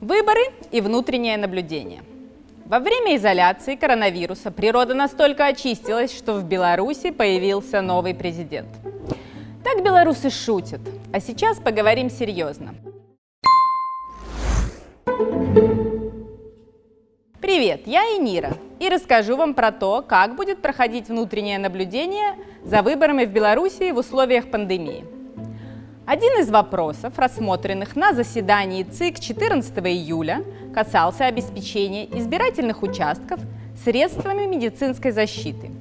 Выборы и внутреннее наблюдение. Во время изоляции коронавируса природа настолько очистилась, что в Беларуси появился новый президент. Так белорусы шутят, а сейчас поговорим серьезно. Привет, я Инира и расскажу вам про то, как будет проходить внутреннее наблюдение за выборами в Беларуси в условиях пандемии. Один из вопросов, рассмотренных на заседании ЦИК 14 июля, касался обеспечения избирательных участков средствами медицинской защиты.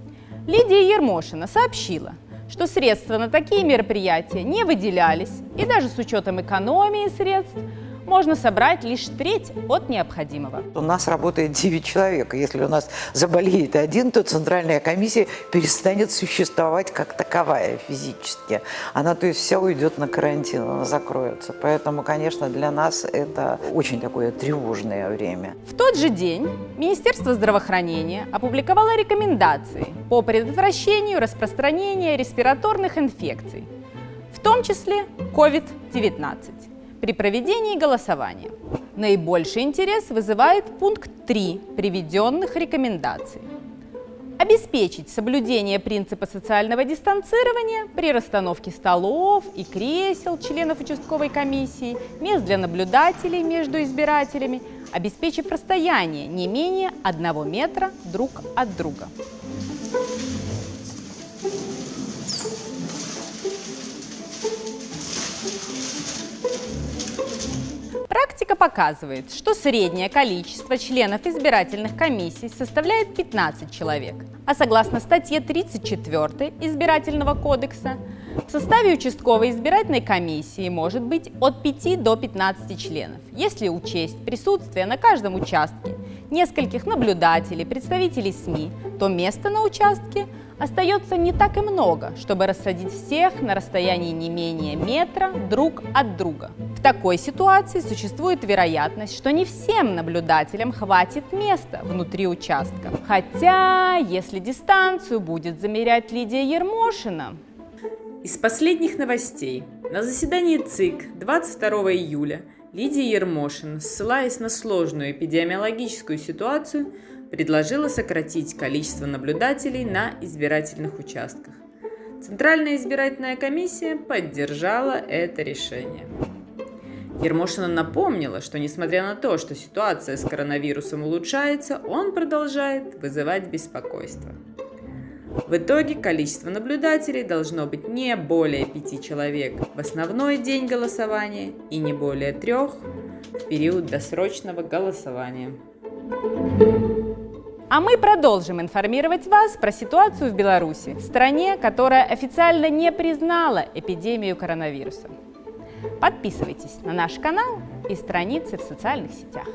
Лидия Ермошина сообщила, что средства на такие мероприятия не выделялись, и даже с учетом экономии средств можно собрать лишь треть от необходимого. У нас работает 9 человек. Если у нас заболеет один, то Центральная комиссия перестанет существовать как таковая физически. Она, то есть, вся уйдет на карантин, она закроется. Поэтому, конечно, для нас это очень такое тревожное время. В тот же день Министерство здравоохранения опубликовало рекомендации по предотвращению распространения респираторных инфекций, в том числе COVID-19 при проведении голосования. Наибольший интерес вызывает пункт 3 приведенных рекомендаций. Обеспечить соблюдение принципа социального дистанцирования при расстановке столов и кресел членов участковой комиссии, мест для наблюдателей между избирателями, обеспечив расстояние не менее одного метра друг от друга. Практика показывает, что среднее количество членов избирательных комиссий составляет 15 человек, а согласно статье 34 Избирательного кодекса, в составе участковой избирательной комиссии может быть от 5 до 15 членов, если учесть присутствие на каждом участке нескольких наблюдателей, представителей СМИ, то место на участке остается не так и много, чтобы рассадить всех на расстоянии не менее метра друг от друга. В такой ситуации существует вероятность, что не всем наблюдателям хватит места внутри участка. Хотя, если дистанцию будет замерять Лидия Ермошина... Из последних новостей. На заседании ЦИК 22 июля Лидия Ермошина, ссылаясь на сложную эпидемиологическую ситуацию, предложила сократить количество наблюдателей на избирательных участках. Центральная избирательная комиссия поддержала это решение. Ермошина напомнила, что несмотря на то, что ситуация с коронавирусом улучшается, он продолжает вызывать беспокойство. В итоге количество наблюдателей должно быть не более пяти человек в основной день голосования и не более трех в период досрочного голосования. А мы продолжим информировать вас про ситуацию в Беларуси, стране, которая официально не признала эпидемию коронавируса. Подписывайтесь на наш канал и страницы в социальных сетях.